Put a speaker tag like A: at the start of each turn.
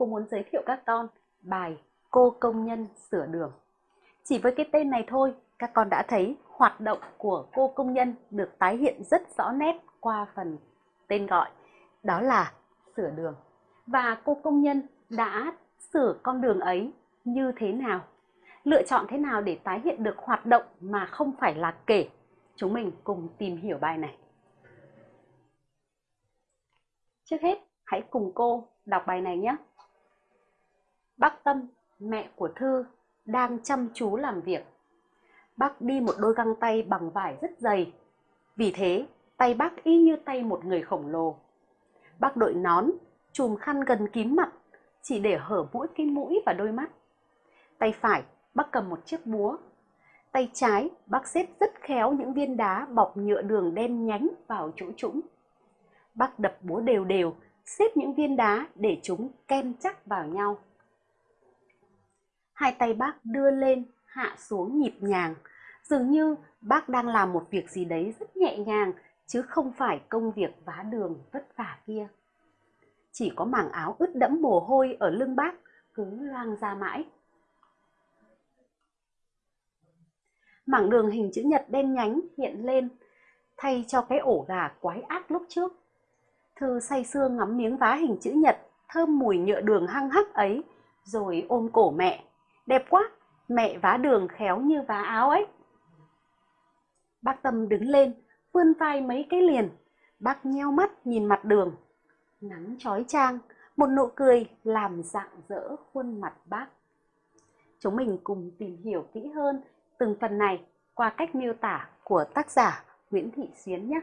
A: cô muốn giới thiệu các con bài Cô công nhân sửa đường. Chỉ với cái tên này thôi, các con đã thấy hoạt động của cô công nhân được tái hiện rất rõ nét qua phần tên gọi, đó là sửa đường. Và cô công nhân đã sửa con đường ấy như thế nào? Lựa chọn thế nào để tái hiện được hoạt động mà không phải là kể? Chúng mình cùng tìm hiểu bài này. Trước hết, hãy cùng cô đọc bài này nhé. Bác Tâm, mẹ của Thư, đang chăm chú làm việc. Bác đi một đôi găng tay bằng vải rất dày. Vì thế, tay bác y như tay một người khổng lồ. Bác đội nón, chùm khăn gần kín mặt, chỉ để hở mũi cái mũi và đôi mắt. Tay phải, bác cầm một chiếc búa. Tay trái, bác xếp rất khéo những viên đá bọc nhựa đường đen nhánh vào chỗ trũng. Bác đập búa đều đều, xếp những viên đá để chúng kem chắc vào nhau. Hai tay bác đưa lên, hạ xuống nhịp nhàng, dường như bác đang làm một việc gì đấy rất nhẹ nhàng, chứ không phải công việc vá đường vất vả kia. Chỉ có mảng áo ướt đẫm mồ hôi ở lưng bác cứ loang ra mãi. Mảng đường hình chữ nhật đen nhánh hiện lên, thay cho cái ổ gà quái ác lúc trước. Thư say sưa ngắm miếng vá hình chữ nhật, thơm mùi nhựa đường hăng hắc ấy, rồi ôm cổ mẹ. Đẹp quá, mẹ vá đường khéo như vá áo ấy. Bác Tâm đứng lên, vươn vai mấy cái liền. Bác nheo mắt nhìn mặt đường. Nắng trói trang, một nụ cười làm rạng rỡ khuôn mặt bác. Chúng mình cùng tìm hiểu kỹ hơn từng phần này qua cách miêu tả của tác giả Nguyễn Thị Xuyến nhé.